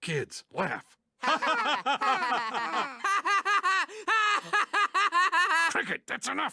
Kids, laugh. Cricket, that's enough.